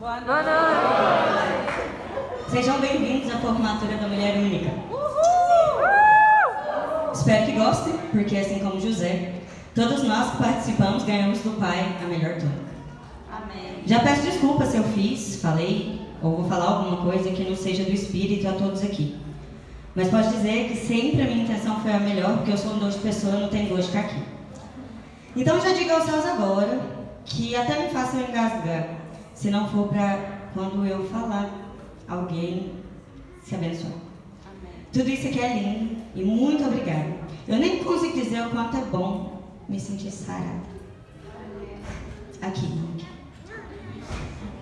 Boa noite. Sejam bem-vindos à formatura da Mulher Única. Espero que gostem, porque assim como José, todos nós que participamos ganhamos do Pai a melhor túnica. Amém. Já peço desculpa se eu fiz, falei ou vou falar alguma coisa que não seja do Espírito a todos aqui. Mas posso dizer que sempre a minha intenção foi a melhor, porque eu sou um doce de pessoa e não tenho gosto de ficar aqui. Então já digo aos céus agora que até me façam engasgar, se não for para quando eu falar, alguém se abençoar. Amém. Tudo isso aqui é lindo e muito obrigada. Eu nem consigo dizer o quanto é bom me sentir sarada. Aqui.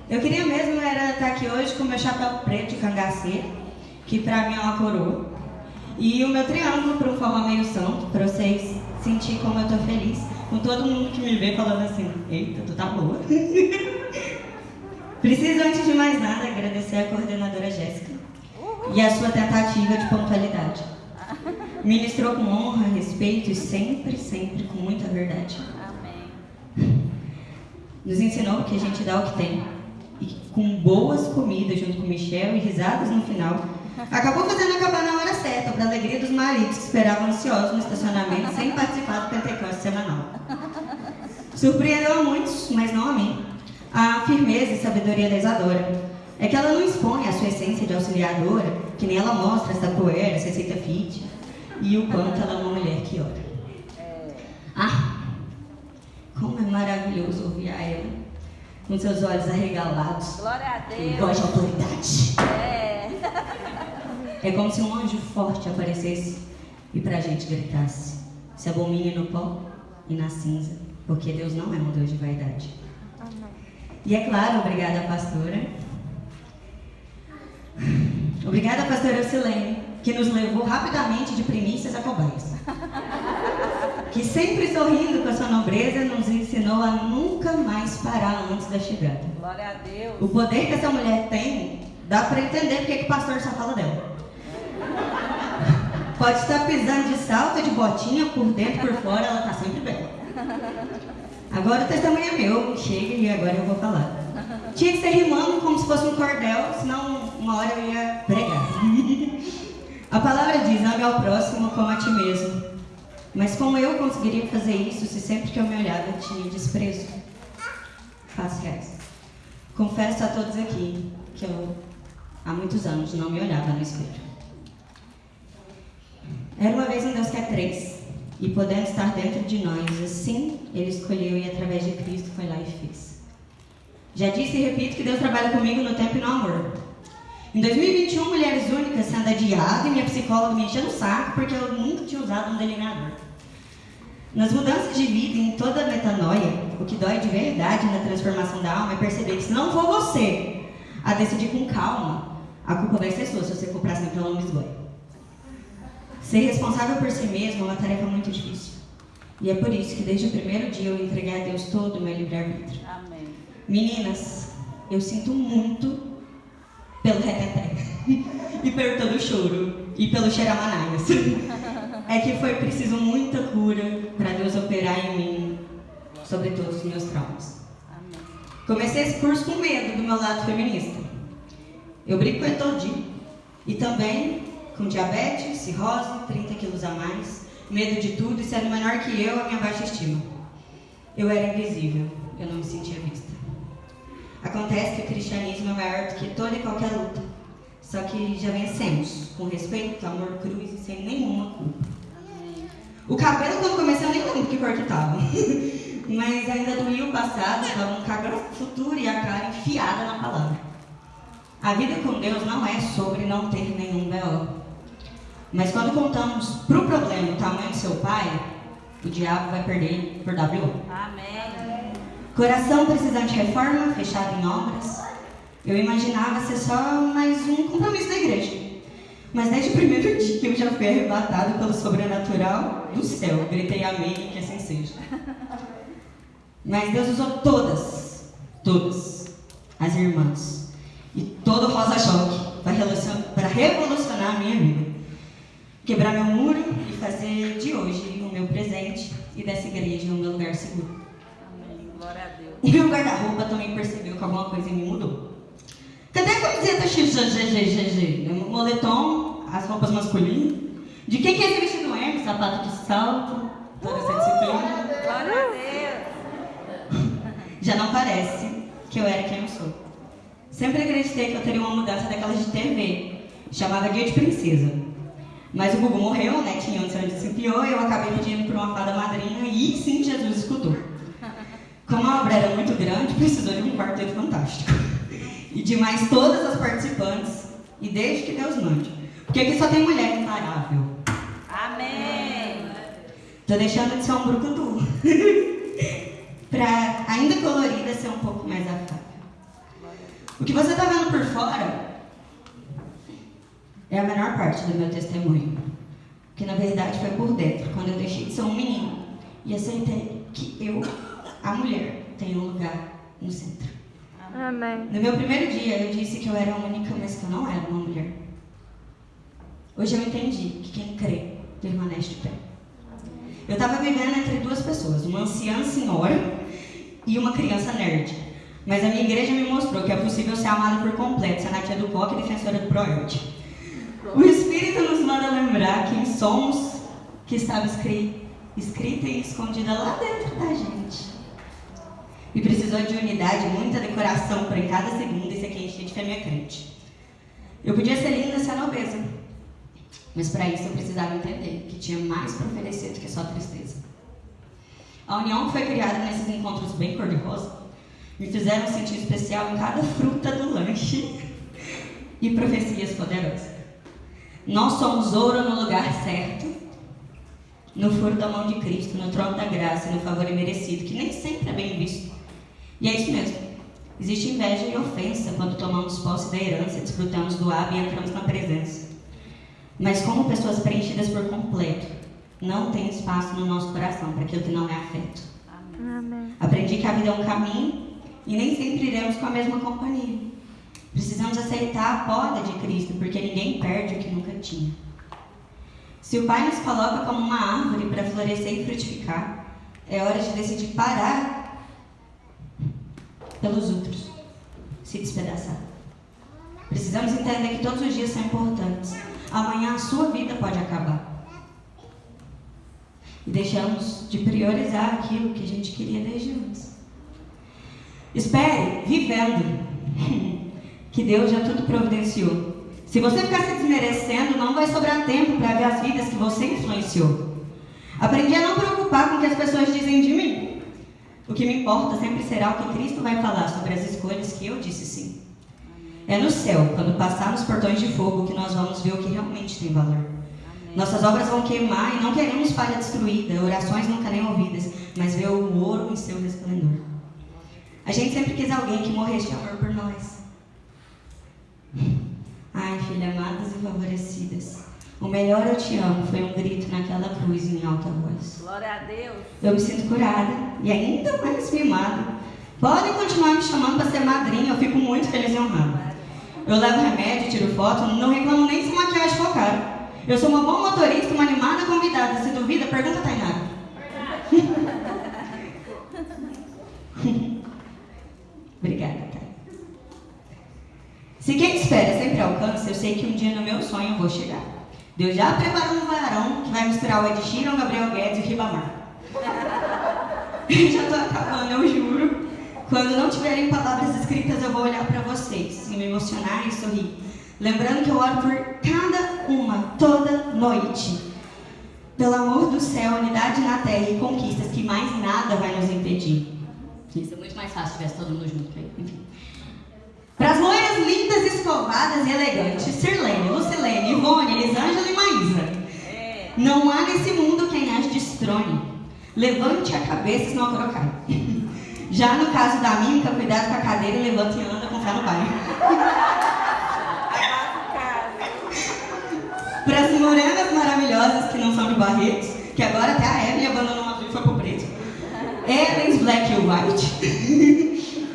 Eu queria mesmo era estar aqui hoje com meu chapéu preto de cangaceiro, que pra mim é uma coroa, e o meu triângulo para um forma meio santo, para vocês sentir como eu tô feliz, com todo mundo que me vê falando assim, eita, tu tá boa. Preciso, antes de mais nada, agradecer a coordenadora Jéssica e a sua tentativa de pontualidade. Ministrou com honra, respeito e sempre, sempre com muita verdade. Amém. Nos ensinou que a gente dá o que tem. E com boas comidas junto com o Michel e risadas no final, acabou fazendo acabar na hora certa, para a alegria dos maridos que esperavam ansiosos no estacionamento sem participar do Pentecoste semanal. Surpreendeu a muitos, mas não a mim. A firmeza e sabedoria da Isadora é que ela não expõe a sua essência de auxiliadora, que nem ela mostra essa poeira, essa receita fit, e o quanto ela é uma mulher que ora. Ah, como é maravilhoso ouvir a ela, com seus olhos arregalados, Glória a Deus. voz de autoridade. É. É como se um anjo forte aparecesse e pra gente gritasse: se abomine no pó e na cinza, porque Deus não é um Deus de vaidade. E é claro, obrigada, pastora. Obrigada, pastora Silene, que nos levou rapidamente de primícias a cobaias. Que sempre sorrindo com a sua nobreza nos ensinou a nunca mais parar antes da chegada. Glória a Deus. O poder que essa mulher tem, dá para entender porque que o pastor só fala dela. Pode estar pisando de salto, de botinha, por dentro, por fora, ela tá sempre bela. Agora o testemunho é meu, chega e agora eu vou falar. Tinha que ser rimando como se fosse um cordel, senão uma hora eu ia pregar. A palavra diz, ame ao próximo como a ti mesmo. Mas como eu conseguiria fazer isso se sempre que eu me olhava tinha desprezo? Faço reais. Confesso a todos aqui que eu, há muitos anos, não me olhava no espelho. Era uma vez um Deus que é três, e podendo estar dentro de nós, assim, Ele escolheu e através de Cristo foi lá e fez. Já disse e repito que Deus trabalha comigo no tempo e no amor. Em 2021, Mulheres Únicas sendo adiada e minha psicóloga me enchendo o saco porque eu nunca tinha usado um delineador. Nas mudanças de vida, em toda a metanoia, o que dói de verdade na transformação da alma é perceber que se não for você a decidir com calma, a culpa vai ser sua se você for pra sempre pela esgoia. Ser responsável por si mesmo é uma tarefa muito difícil. E é por isso que desde o primeiro dia eu entreguei a Deus todo o meu livre-arbítrio. Amém. Meninas, eu sinto muito pelo reteté e pelo todo o choro e pelo xeramanaias. É que foi preciso muita cura para Deus operar em mim sobre todos os meus traumas. Amém. Comecei esse curso com medo do meu lado feminista. Eu brinco com ele todo dia. E também com diabetes, cirrose, 30 quilos a mais, medo de tudo e sendo menor que eu, a minha baixa estima. Eu era invisível, eu não me sentia vista. Acontece que o cristianismo é maior do que toda e qualquer luta. Só que já vencemos, com respeito, amor, cruz e sem nenhuma culpa. O cabelo, quando comecei, eu nem lembro que cor que tava. Mas ainda doía o passado, tava um cabelo futuro e a cara enfiada na palavra. A vida com Deus não é sobre não ter nenhum B.O. Mas quando contamos pro problema o tamanho do seu pai, o diabo vai perder por W.O. Amém. Coração precisando de reforma, fechado em obras. Eu imaginava ser só mais um compromisso da igreja. Mas desde o primeiro dia eu já fui arrebatado pelo sobrenatural do céu. Gritei amém que assim seja. Mas Deus usou todas, todas as irmãs e todo o rosa choque para revolucionar a minha vida. Quebrar meu muro e fazer de hoje o meu presente e dessa igreja o meu lugar seguro. Amém. Glória a Deus. O meu guarda-roupa também percebeu que alguma coisa mim mudou. Cadê a camiseta XGGGG? Moletom, as roupas masculinas. De quem que é esse vestido Hermes? Sapato de salto, toda essa disciplina. Glória a Deus. Já não parece que eu era quem eu sou. Sempre acreditei que eu teria uma mudança daquelas de TV, chamada Dia de Princesa. Mas o Gugu morreu, né? Tinha onde se desempiou e eu acabei pedindo por uma fada madrinha e sim Jesus escutou. Como a obra era muito grande, precisou de um quarteto fantástico. E de mais todas as participantes, e desde que Deus mande. Porque aqui só tem mulher imparável. Amém. Tô deixando de ser um brucutu. pra, ainda colorida, ser um pouco mais afável. O que você tá vendo por fora é a menor parte do meu testemunho. Que na verdade foi por dentro, quando eu deixei de ser um menino e aceitei que eu, a mulher, tenho um lugar no centro. Amém. No meu primeiro dia eu disse que eu era única, mas que eu não era uma mulher. Hoje eu entendi que quem crê permanece de pé. Eu estava vivendo entre duas pessoas, uma anciã senhora e uma criança nerd. Mas a minha igreja me mostrou que é possível ser amada por completo, ser natia do POC e defensora do ProErd. O Espírito nos manda lembrar quem somos, que estava escri- escrita e escondida lá dentro da gente. E precisou de unidade, muita decoração para em cada segundo esse aqui encher de fêmea crente. Eu podia ser linda sendo obesa, mas para isso eu precisava entender que tinha mais para oferecer do que só tristeza. A união que foi criada nesses encontros bem cor-de-rosa me fizeram sentir especial em cada fruta do lanche e profecias poderosas. Nós somos ouro no lugar certo, no furo da mão de Cristo, no trono da graça e no favor imerecido, que nem sempre é bem visto. E é isso mesmo. Existe inveja e ofensa quando tomamos posse da herança, desfrutamos do hábito e entramos na presença. Mas como pessoas preenchidas por completo, não tem espaço no nosso coração para aquilo que não é afeto. Amém. Aprendi que a vida é um caminho e nem sempre iremos com a mesma companhia. Precisamos aceitar a poda de Cristo, porque ninguém perde o que nunca tinha. Se o Pai nos coloca como uma árvore para florescer e frutificar, é hora de decidir parar pelos outros, se despedaçar. Precisamos entender que todos os dias são importantes. Amanhã a sua vida pode acabar. E deixamos de priorizar aquilo que a gente queria desde antes. Espere, vivendo, que Deus já tudo providenciou. Se você ficar se desmerecendo, não vai sobrar tempo para ver as vidas que você influenciou. Aprendi a não preocupar com o que as pessoas dizem de mim. O que me importa sempre será o que Cristo vai falar sobre as escolhas que eu disse sim. É no céu, quando passar nos portões de fogo, que nós vamos ver o que realmente tem valor. Nossas obras vão queimar e não queremos palha destruída, orações nunca nem ouvidas, mas ver o ouro em seu resplendor. A gente sempre quis alguém que morresse de amor por nós. Ai, filha, amadas e favorecidas. O melhor eu te amo foi um grito naquela cruz em alta voz. Glória a Deus. Eu me sinto curada e ainda mais mimada. Podem continuar me chamando para ser madrinha, eu fico muito feliz e honrada. Eu levo remédio, tiro foto, não reclamo nem se maquiagem for cara. Eu sou uma boa motorista, uma animada convidada. Se duvida, pergunta a Tainara. Obrigada. Se quem espera sempre alcança, eu sei que um dia no meu sonho eu vou chegar. Deus já preparou um varão que vai misturar o Ed Sheeran, Gabriel Guedes e o Ribamar. já tô acabando, eu juro. Quando não tiverem palavras escritas, eu vou olhar para vocês e me emocionar e sorrir. Lembrando que eu oro por cada uma, toda noite. Pelo amor do céu, unidade na terra e conquistas que mais nada vai nos impedir. Isso é muito mais fácil se tivesse todo mundo junto. Enfim. Para as loiras lindas, escovadas e elegantes, Sirlene, Lucilene, Ivone, Elisângela e Maísa. É. Não há nesse mundo quem as destrone. Levante a cabeça, senão a coroa cai. Já no caso da mímica, cuidado com a cadeira e levanta e anda com fé no bairro. Para as morenas maravilhosas que não são de Barretos, que agora até a Evelyn abandonou o azul e foi pro preto. Evans, Black e White.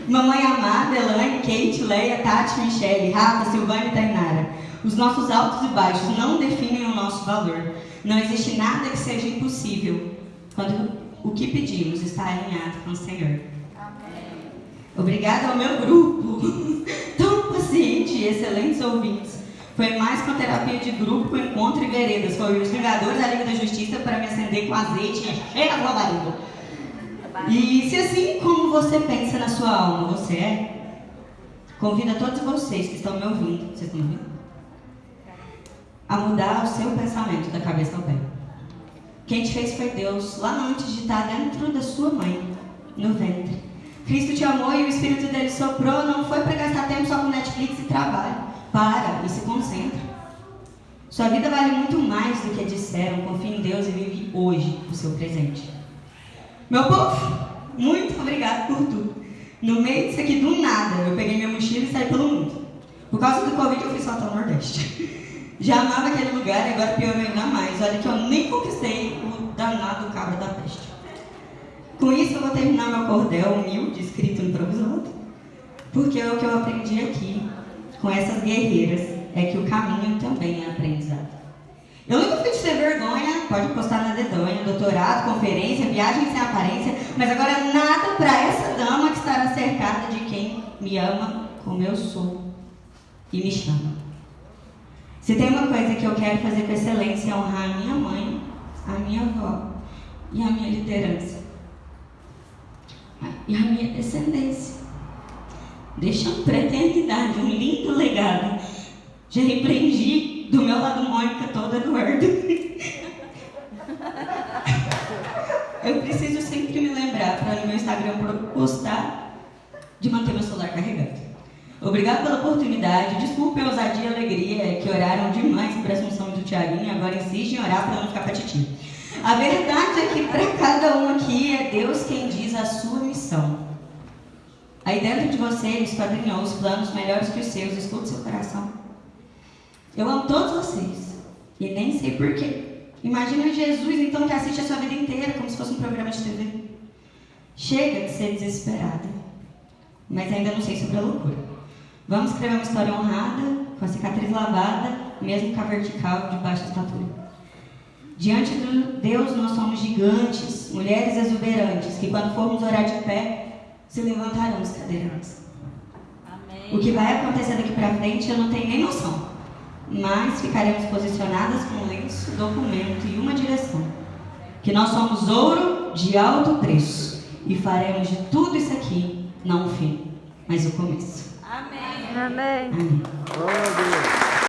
Mamãe amada, Elaine, Kate, Leia, Tati, Michelle, Rafa, Silvana e Tainara. Os nossos altos e baixos não definem o nosso valor. Não existe nada que seja impossível quando o que pedimos está alinhado com o Senhor. Obrigada ao meu grupo de excelentes ouvintes. Foi mais com a terapia de grupo, com encontro e veredas. Foi os Vingadores da Liga da Justiça para me acender com azeite e a sua barriga. E se assim como você pensa na sua alma, você é, convido a todos vocês que estão me ouvindo, vocês estão ouvindo? A mudar o seu pensamento da cabeça ao pé. Quem te fez foi Deus, lá antes de estar dentro da sua mãe, no ventre. Cristo te amou e o Espírito dele soprou, não foi para gastar tempo só com Netflix e trabalho. Para e se concentra. Sua vida vale muito mais do que disseram. Confie em Deus e vive hoje o seu presente. Meu povo, muito obrigado por tudo. No meio disso aqui, do nada, eu peguei minha mochila e saí pelo mundo. Por causa do Covid, eu fui só até o Nordeste. Já amava aquele lugar e agora piorou ainda mais. Olha que eu nem conquistei o danado cabra da peste. Com isso, eu vou terminar meu cordel humilde, escrito improvisado, porque é o que eu aprendi aqui, com essas guerreiras, é que o caminho também é aprendizado. Eu nunca fui de ter vergonha, pode postar na dedonha, doutorado, conferência, viagem sem aparência, mas agora nada para essa dama que estará cercada de quem me ama como eu sou e me chama. Se tem uma coisa que eu quero fazer com excelência é honrar a minha mãe, a minha avó e a minha liderança. E a minha descendência. Deixando para a eternidade um lindo legado. Já repreendi do meu lado Mônica toda Eduardo. Eu preciso sempre me lembrar para no meu Instagram postar de manter meu celular carregado. Obrigado pela oportunidade. Desculpe a ousadia e alegria que oraram demais para a assunção do Tiaguinho agora insistem em orar para não ficar patitinho. A verdade é que para cada um aqui é Deus quem diz a sua missão. Aí dentro de você ele os planos melhores que os seus. Escute seu coração. Eu amo todos vocês. E nem sei porquê. Imagina Jesus então que assiste a sua vida inteira como se fosse um programa de TV. Chega de ser desesperada. Mas ainda não sei sobre a loucura. Vamos escrever uma história honrada, com a cicatriz lavada, mesmo com a vertical de baixa estatura. Diante de Deus nós somos gigantes, mulheres exuberantes, que quando formos orar de pé, se levantarão os cadeirantes. Amém. O que vai acontecer daqui para frente eu não tenho nem noção. Mas ficaremos posicionadas com lenço, documento e uma direção. Que nós somos ouro de alto preço. E faremos de tudo isso aqui, não o fim, mas o começo. Amém. Amém. Amém. Glória a Deus.